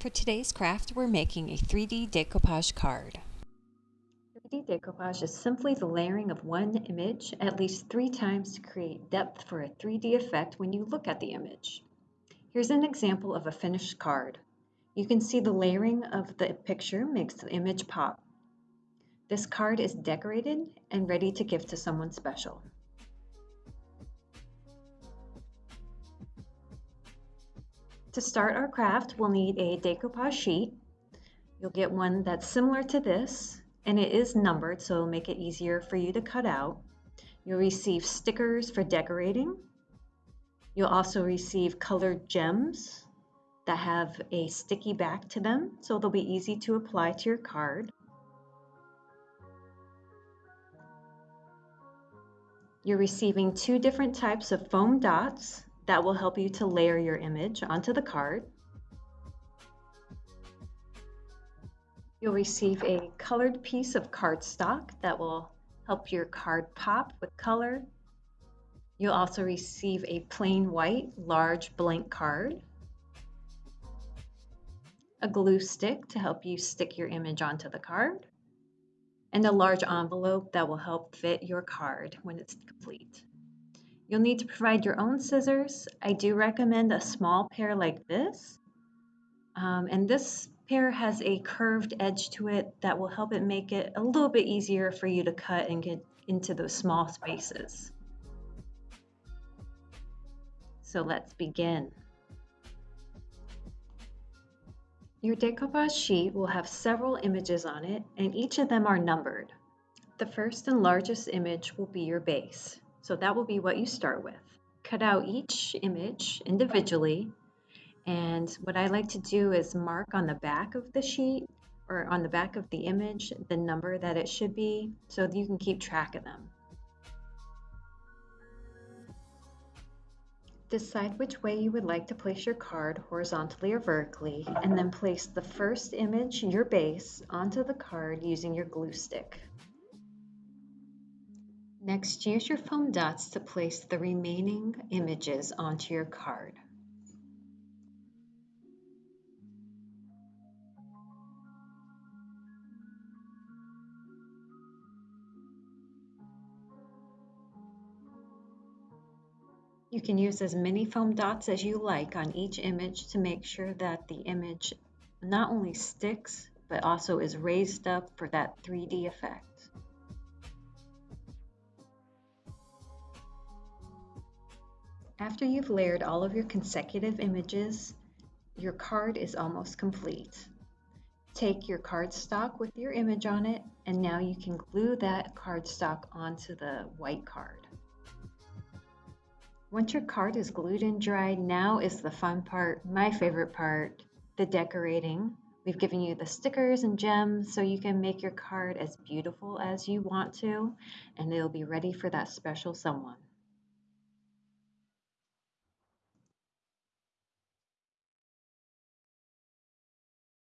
For today's craft, we're making a 3D decoupage card. 3D decoupage is simply the layering of one image at least three times to create depth for a 3D effect when you look at the image. Here's an example of a finished card. You can see the layering of the picture makes the image pop. This card is decorated and ready to give to someone special. To start our craft, we'll need a decoupage sheet. You'll get one that's similar to this, and it is numbered, so it'll make it easier for you to cut out. You'll receive stickers for decorating. You'll also receive colored gems that have a sticky back to them, so they'll be easy to apply to your card. You're receiving two different types of foam dots that will help you to layer your image onto the card. You'll receive a colored piece of cardstock that will help your card pop with color. You'll also receive a plain white large blank card, a glue stick to help you stick your image onto the card, and a large envelope that will help fit your card when it's complete. You'll need to provide your own scissors. I do recommend a small pair like this. Um, and this pair has a curved edge to it that will help it make it a little bit easier for you to cut and get into those small spaces. So let's begin. Your decoupage sheet will have several images on it and each of them are numbered. The first and largest image will be your base. So that will be what you start with. Cut out each image individually. And what I like to do is mark on the back of the sheet or on the back of the image the number that it should be so that you can keep track of them. Decide which way you would like to place your card horizontally or vertically and then place the first image, your base, onto the card using your glue stick. Next, use your foam dots to place the remaining images onto your card. You can use as many foam dots as you like on each image to make sure that the image not only sticks, but also is raised up for that 3D effect. After you've layered all of your consecutive images, your card is almost complete. Take your cardstock with your image on it, and now you can glue that cardstock onto the white card. Once your card is glued and dried, now is the fun part, my favorite part, the decorating. We've given you the stickers and gems so you can make your card as beautiful as you want to, and it'll be ready for that special someone.